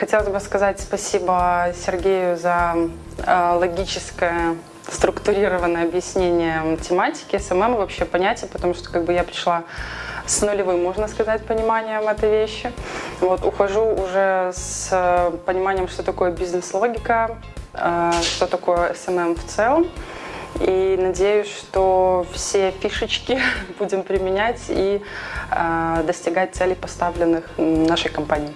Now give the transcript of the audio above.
хотелось бы сказать спасибо Сергею за э, логическое структурированное объяснение тематики, SMM вообще понятия, потому что как бы я пришла с нулевым, можно сказать, пониманием этой вещи. Вот, ухожу уже с э, пониманием, что такое бизнес-логика, э, что такое SMM в целом. И надеюсь, что все фишечки будем применять и э, достигать целей, поставленных нашей компанией.